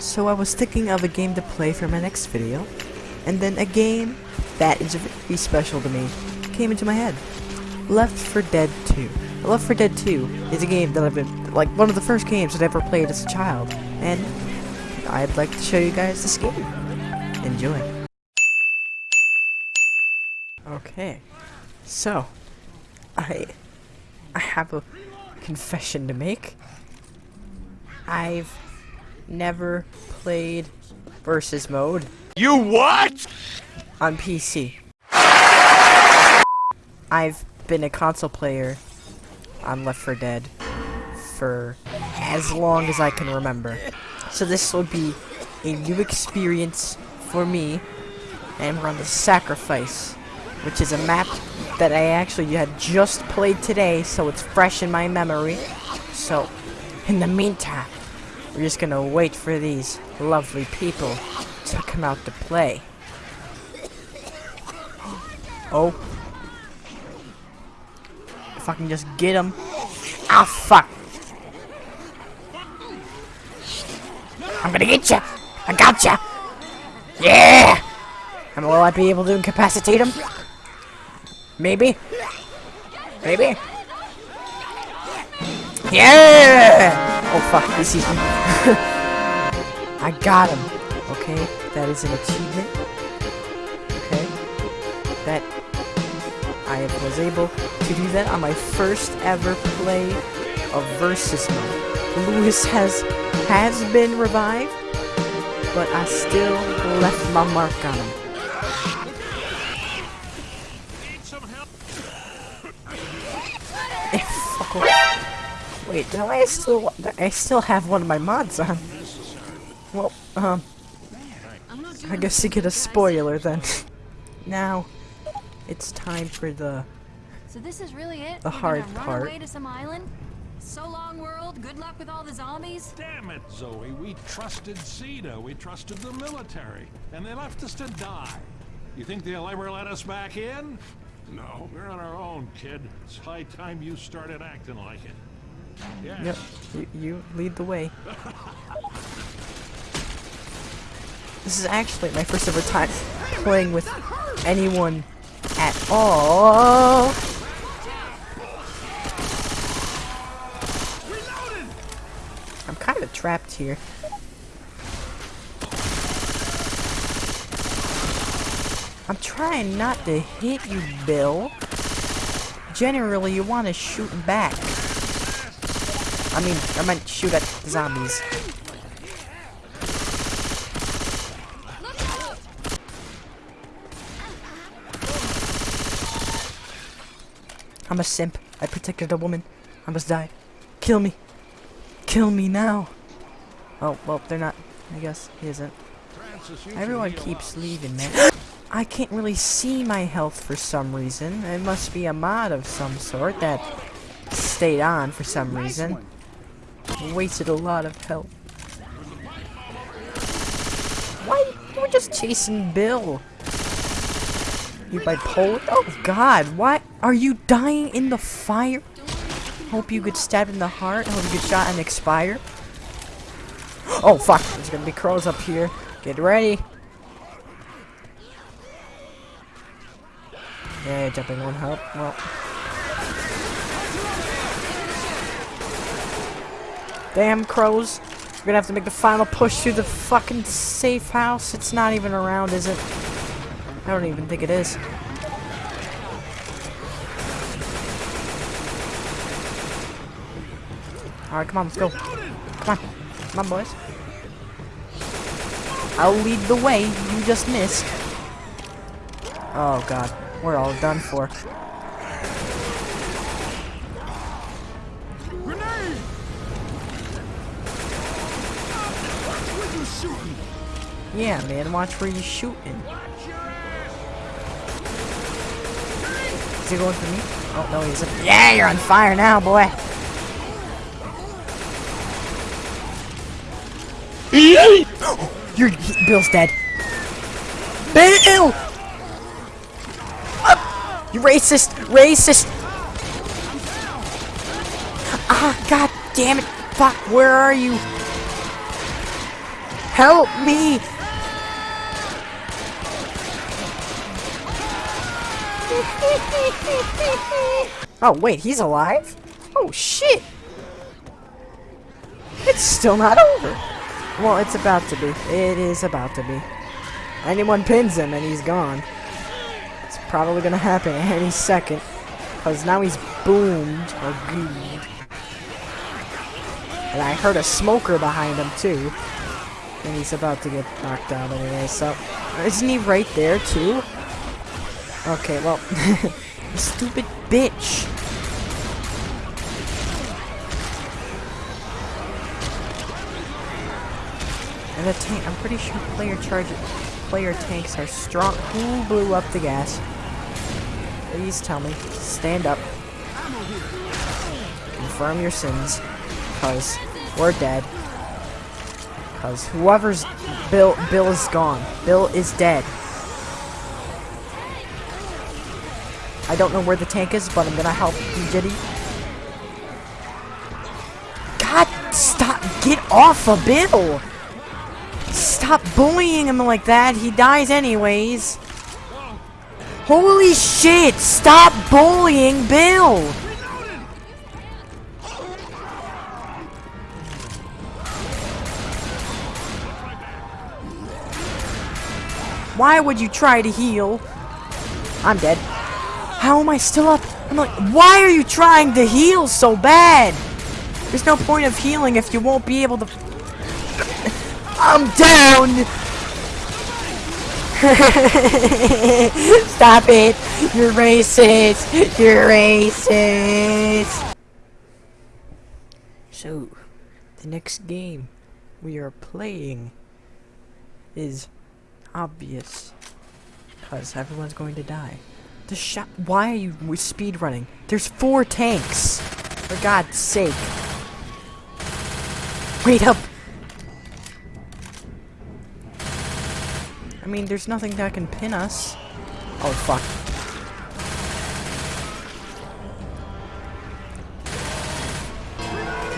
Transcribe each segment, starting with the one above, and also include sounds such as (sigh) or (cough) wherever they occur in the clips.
So I was thinking of a game to play for my next video, and then a game that is very special to me came into my head. Left 4 Dead 2. Left 4 Dead 2 is a game that I've been, like, one of the first games that I ever played as a child, and I'd like to show you guys this game. Enjoy. Okay, so, I, I have a confession to make. I've never played versus mode You what? on PC. I've been a console player on Left 4 Dead for as long as I can remember. So this will be a new experience for me, and we're on the Sacrifice, which is a map that I actually had just played today, so it's fresh in my memory. So, in the meantime, we're just gonna wait for these lovely people to come out to play. Oh. If I can just get him. Ah, fuck. I'm gonna get you. I got you. Yeah. And will I be able to incapacitate him? Maybe. Maybe. Yeah. Oh fuck, this (laughs) is. I got him. Okay, that is an achievement. Okay. That I was able to do that on my first ever play of Versus mode. Louis has has been revived, but I still left my mark on him. Wait, no, I still I still have one of my mods on. Well, um, I guess you get a spoiler then. (laughs) now, it's time for the So this is really it? The We're hard gonna run part. away to some island? So long, world. Good luck with all the zombies. Damn it, Zoe. We trusted CEDA. We trusted the military. And they left us to die. You think they'll ever let us back in? No. We're on our own, kid. It's high time you started acting like it. Yeah. Yep, you, you lead the way. (laughs) This is actually my first ever time playing with anyone at all. I'm kind of trapped here. I'm trying not to hit you, Bill. Generally, you want to shoot back. I mean, I meant shoot at the zombies. I'm a simp. I protected a woman. I must die. Kill me. Kill me now. Oh, well, they're not. I guess he isn't. Francis, Everyone keeps leaving, man. I can't really see my health for some reason. It must be a mod of some sort that stayed on for some reason. Wasted a lot of health. Why? You were just chasing Bill. You bipolar? Oh god, why are you dying in the fire? Hope you get stabbed in the heart. Hope you get shot and expire. Oh fuck, there's gonna be crows up here. Get ready. Yeah, jumping won't help. Well. Damn crows. We're gonna have to make the final push through the fucking safe house. It's not even around, is it? I don't even think it is. Alright, come on, let's go. Come on. Come on, boys. I'll lead the way. You just missed. Oh, God. We're all done for. Yeah, man, watch where you're shooting. Is he going for me? Oh, no, he's. Yeah, you're on fire now, boy. (gasps) You're Bill's dead. Bill! You racist! Racist! Ah, god damn it! Fuck, where are you? Help me! (laughs) oh, wait, he's alive? Oh, shit! It's still not over. Well, it's about to be. It is about to be. Anyone pins him and he's gone. It's probably gonna happen (laughs) any second. Because now he's boomed or gooed. And I heard a smoker behind him too. And he's about to get knocked out anyway, so... Isn't he right there too? Okay, well... (laughs) stupid bitch! And the tank, I'm pretty sure player charge, player tanks are strong. Who blew up the gas? Please tell me. Stand up. Confirm your sins. Cause we're dead. Cause whoever's Bill Bill is gone. Bill is dead. I don't know where the tank is, but I'm gonna help you, Jitty. God, stop! Get off of Bill! Stop bullying him like that. He dies anyways. Holy shit! Stop bullying Bill! Why would you try to heal? I'm dead. How am I still up? I'm like, why are you trying to heal so bad? There's no point of healing if you won't be able to... (laughs) I'm down! (laughs) Stop it! You're racist! You're racist! So, the next game we are playing is obvious. Because everyone's going to die. The shot- Why are you speed running? There's four tanks! For God's sake. Wait up! I mean, there's nothing that can pin us. Oh, fuck.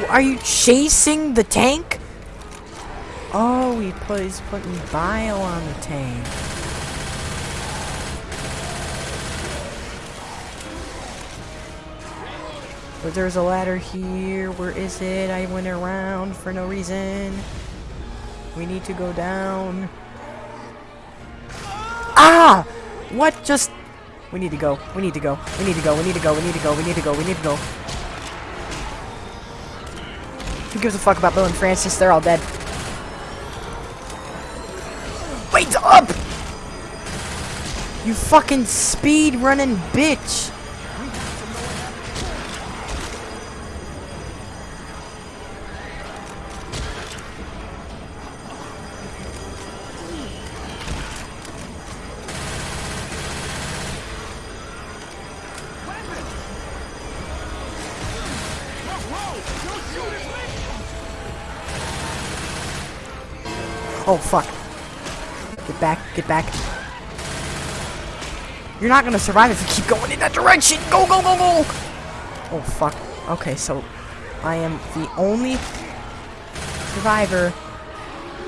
Are you chasing the tank? Oh, he putting bio on the tank. But there's a ladder here. Where is it? I went around for no reason. We need to go down. Ah! What just... We need to go. We need to go. We need to go. We need to go. We need to go. We need to go. We need to go. Who gives a fuck about Bill and Francis? They're all dead. Wait up! You fucking speed running bitch! Oh, fuck. Get back, get back. You're not gonna survive if you keep going in that direction! Go, go, go, go! Oh, fuck. Okay, so I am the only survivor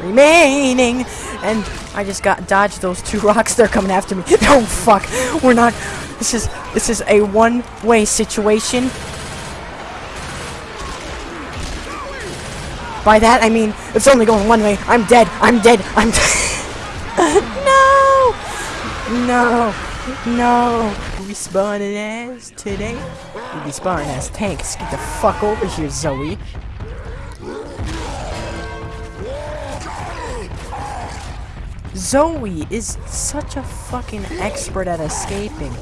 remaining! And I just got dodged those two (laughs) rocks. They're coming after me. (laughs) Oh, fuck. We're not... This is... This is a one-way situation. By that, I mean, it's only going one way. I'm dead. I'm dead. I'm (laughs) No! No! No! Respawning as today? We respawning as tanks. Get the fuck over here, Zoe. Zoe is such a fucking expert at escaping.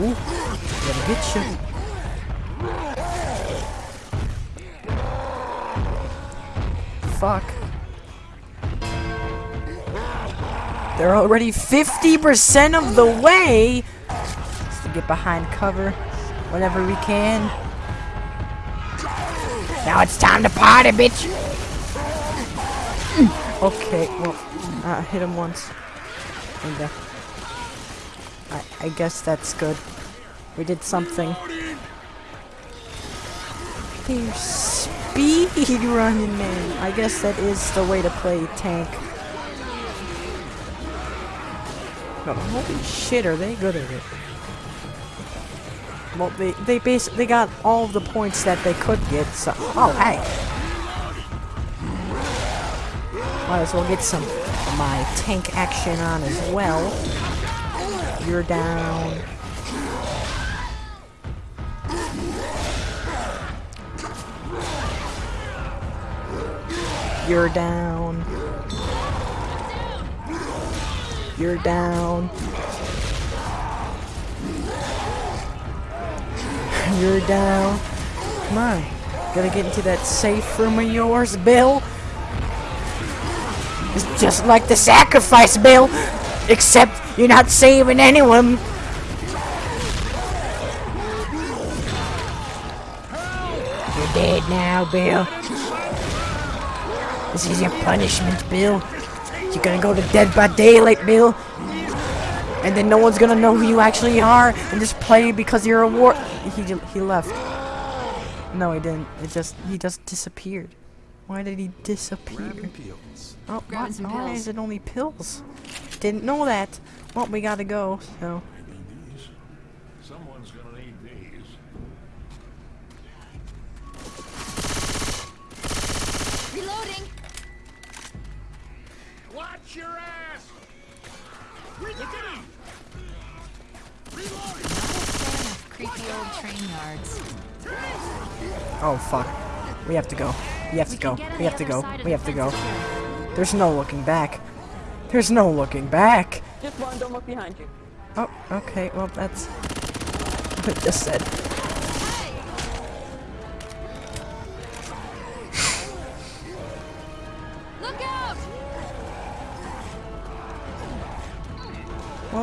Ooh, get you. Fuck. They're already 50% of the way! Just to get behind cover whenever we can. Now it's time to party, bitch! okay, well, I hit him once. And, uh, I, I guess that's good. We did something. They're speed running, man. I guess that is the way to play tank. But holy shit, are they good at it? Well, they they basically got all the points that they could get. So, oh hey, might as well get some my tank action on as well. You're down. You're down. You're down. (laughs) You're down. Come on. Gotta get into that safe room of yours, Bill. It's just like the sacrifice, Bill. Except you're not saving anyone. You're dead now, Bill. This is your punishment, Bill. You're gonna go to Dead by Daylight, Bill. And then no one's gonna know who you actually are and just play because you're a war- He, he left. No, he didn't. It just- he just disappeared. Why did he disappear? Oh, Grabbing what? some Why is it only pills? Didn't know that. Well, we gotta go, so. Watch your ass! Look at him! Not a fan of creepy old train yards. Oh, fuck. We have to go. We have to We go. can get on We have to go. We have to go. here. There's no looking back. There's no looking back. Just one, don't look behind you. Oh, okay. Well, that's what I just said.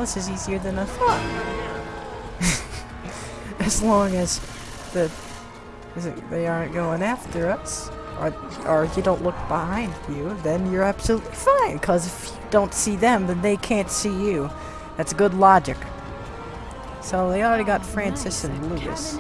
This is easier than I thought. (laughs) as long as the is it, they aren't going after us, or or you don't look behind you, then you're absolutely fine. Cause if you don't see them, then they can't see you. That's good logic. So they already got Francis and Lucas.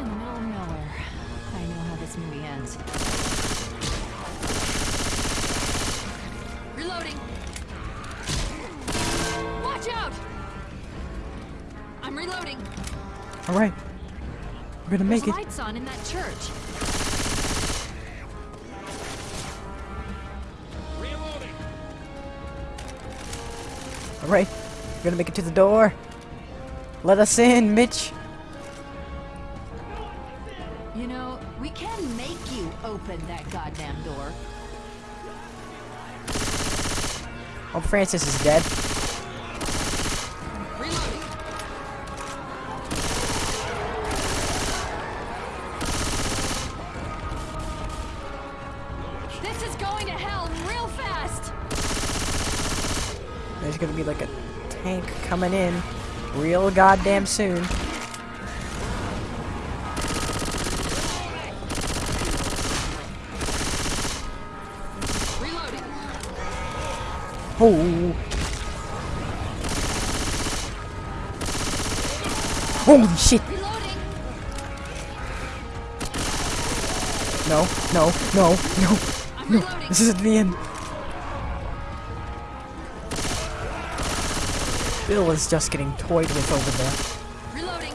All right, we're gonna make There's it. lights on in that church. Reloading! All right, we're gonna make it to the door. Let us in, Mitch. You know, we can make you open that goddamn door. Oh, Francis is dead. Gonna be like a tank coming in real goddamn soon. Oh. Holy shit! Reloading. No, no, no, no. This isn't the end. Bill is just getting toyed with over there. Reloading.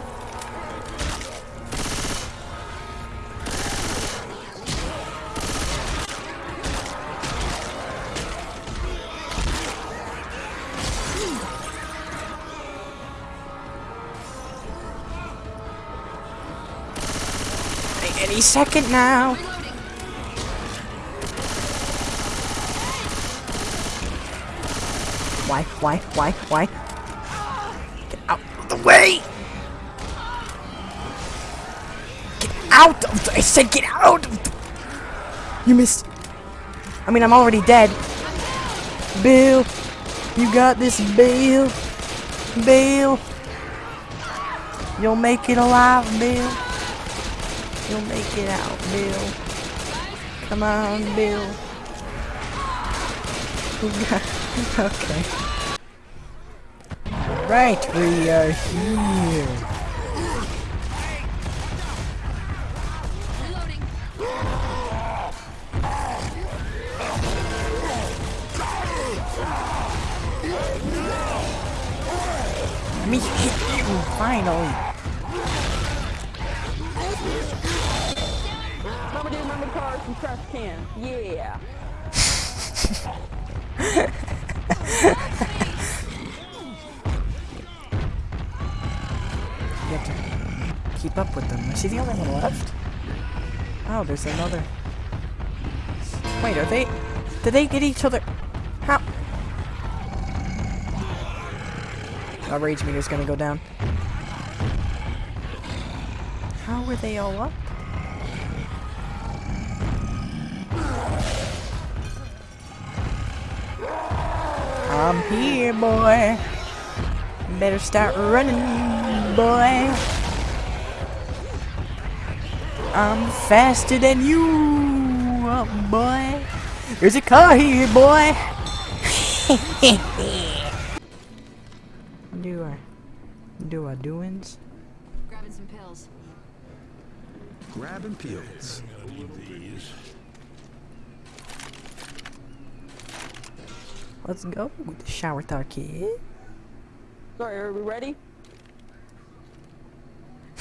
Any second now. Why, why, why, why? Out of the, I said get out of the, You missed. I mean, I'm already dead. Bill, you got this, Bill. Bill. You'll make it alive, Bill. You'll make it out, Bill. Come on, Bill. (laughs) okay. Right, we are here. Finally. Remember, dude, remember cars and trash can. Yeah. You have to keep up with them. Is he the only one left? Oh, there's another. Wait, are they... Did they get each other... How... Our rage meter's gonna go down. How were they all up? I'm here, boy. Better start running, boy. I'm faster than you, oh, boy. There's a car here, boy. (laughs) Let's go. With the shower thought kid. Sorry, are we ready? (laughs)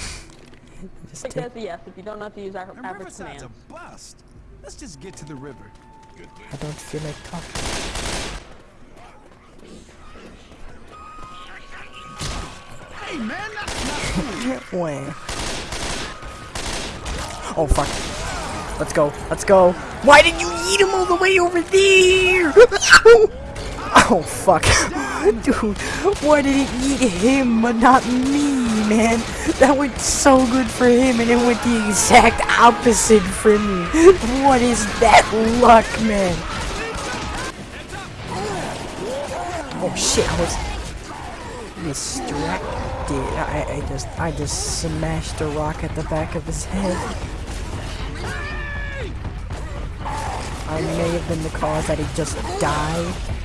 Just Take take a yes if you don't know how to use our And average Riverside's command. a bust. Let's just get to the river. I don't feel like talking. Hey man, not, (laughs) not Wah. Oh fuck. Let's go. Let's go. Why did you eat him all the way over there? (laughs) (laughs) oh fuck. (laughs) Dude, why did it eat him but not me, man? That went so good for him and it went the exact opposite for me. What is that luck, man? Oh shit, I was distracted. I, I just I just smashed a rock at the back of his head. I may have been the cause that he just died.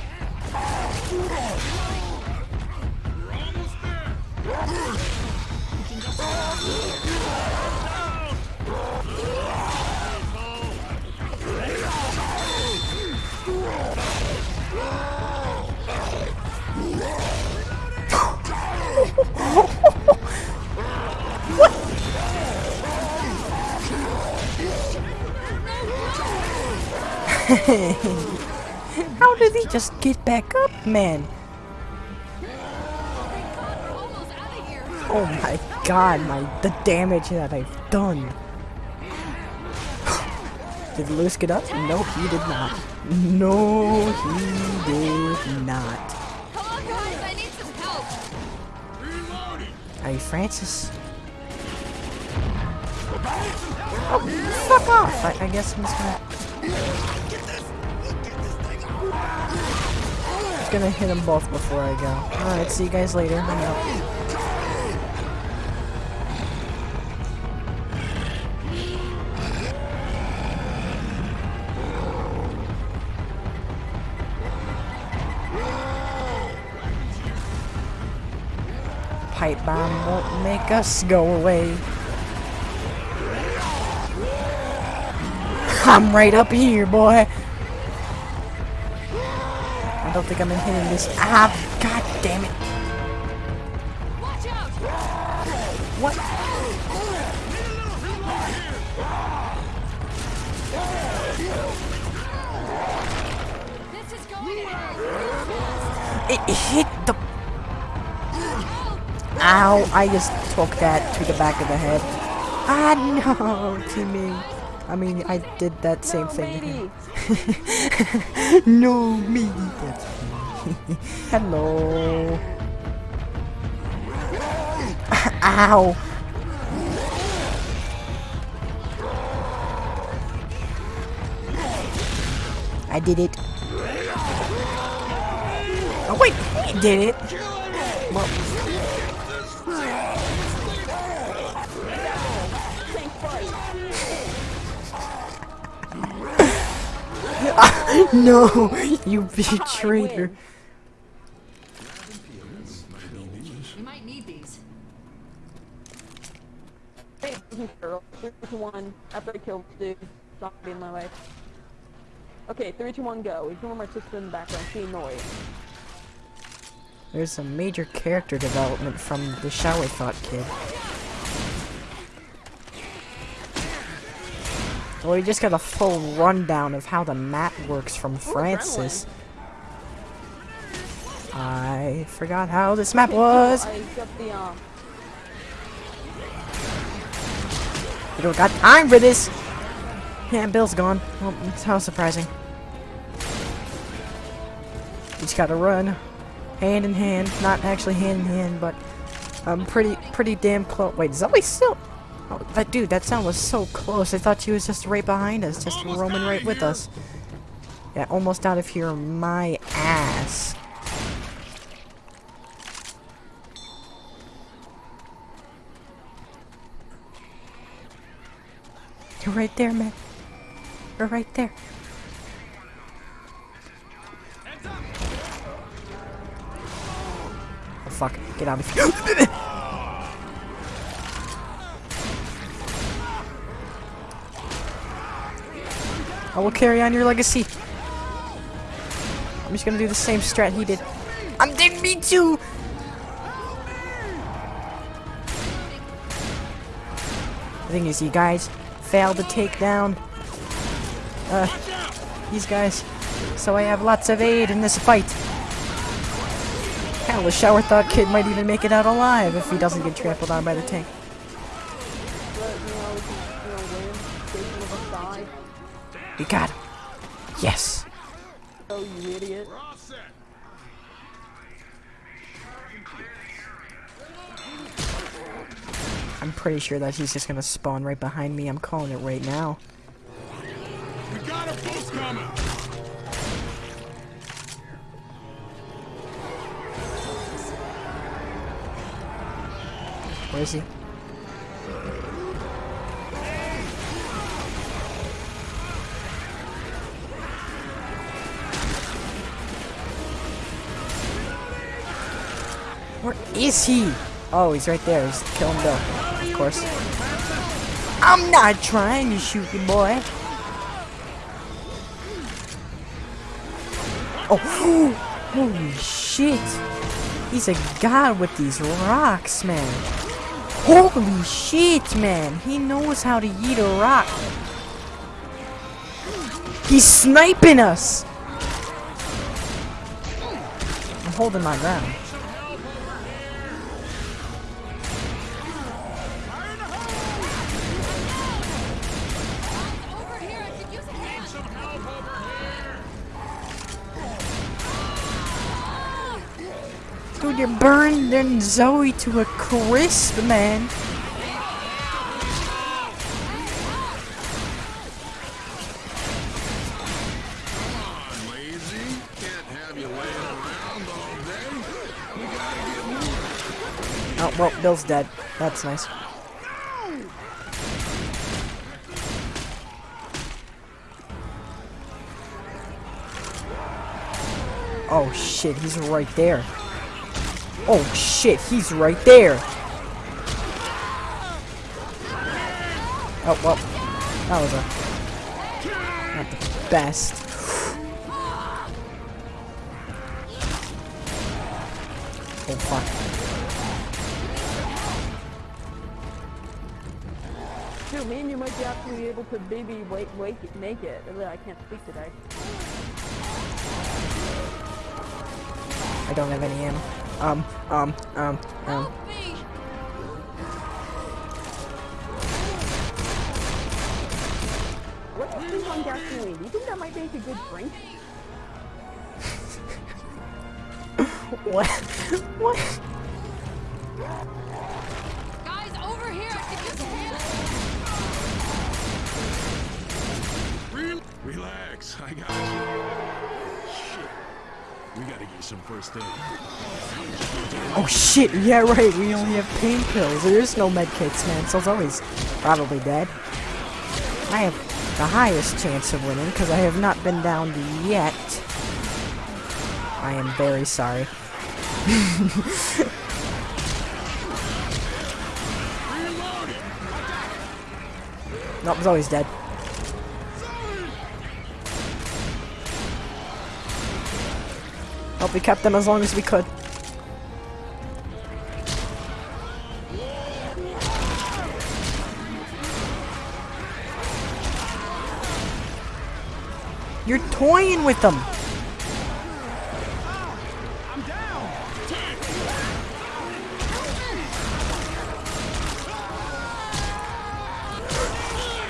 (laughs) How did he just get back up, man? Oh my god, my the damage that I've done. (sighs) Did Louis get up? No, he did not. No, he did not. Come on, guys, I need some help. Hey, Francis. Oh, fuck off! I, I guess I'm just gonna. Just gonna hit them both before I go. Alright, see you guys later. I'm out. Pipe bomb won't make us go away. I'm right up here, boy. I don't think I'm hitting this. Ah, god damn it. Watch out. What? It hit the. Ow! I just took that to the back of the head. Ah, no, Timmy. I mean, I did that same (laughs) No, thing. to him. matey. no, me. That's (laughs) me. Hello. (laughs) Ow. I did it. Oh wait, he did it. Well, (laughs) no, you betrayer. We might need these. Hey, girl. Three, two, one. After I kill this dude, zombie in my way. Okay, three, two, one, go. Ignore my sister in the background. She annoying. There's some major character development from the Shower Thought kid. Well, we just got a full rundown of how the map works from Francis. I forgot how this map was. I got the um. We don't got time for this. Yeah, Bill's gone. Well, that's how surprising. We just gotta run, hand in hand. Not actually hand in hand, but I'm um, pretty, pretty damn close. Wait, Zoe still? Oh, that dude, that sound was so close. I thought she was just right behind us, just Almost roaming right with here. us. Yeah, almost out of here, my ass. You're right there, man. You're right there. Oh fuck, get out of here. (laughs) I will carry on your legacy. I'm just gonna do the same strat he did. I'm dead, me too! The thing is, you guys failed to take down uh, these guys. So I have lots of aid in this fight. Hell, the shower thought kid might even make it out alive if he doesn't get trampled on by the tank. We got him. Yes. Oh, you idiot. We're all set. I'm pretty sure that he's just gonna spawn right behind me. I'm calling it right now. We got a boost coming. Where is he? Is he? Oh, he's right there. He's killing Bill. Of course. I'm not trying to shoot you, boy. Oh, (gasps) holy shit. He's a god with these rocks, man. Holy shit, man. He knows how to eat a rock. He's sniping us. I'm holding my ground. Here. Dude, you're burning Zoe to a crisp, man. You. Oh, well, Bill's dead. That's nice. Oh shit, he's right there. Oh shit, he's right there. Oh, well, that was a... Not the best. Oh fuck. Dude, me and you might be actually able to maybe wait, wait, make it. I can't speak today. I don't have any ammo. Um, um, um, um. Help me. On gasoline. Do you think that might make a good drink? (laughs) What? what? Guys, over here, I could use a Relax. I got Shit. We gotta get some first aid. Oh shit, yeah right, we only have pain pills. There's no med kits, man, so it's always probably dead. I have the highest chance of winning, because I have not been downed yet. I am very sorry. (laughs) nope, always dead. But we kept them as long as we could. You're toying with them!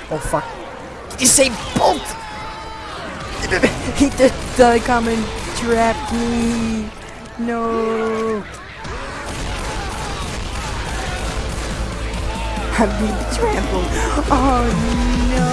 Oh fuck. You say bolt! he did the coming trapped me! No! I've been trampled! Oh no!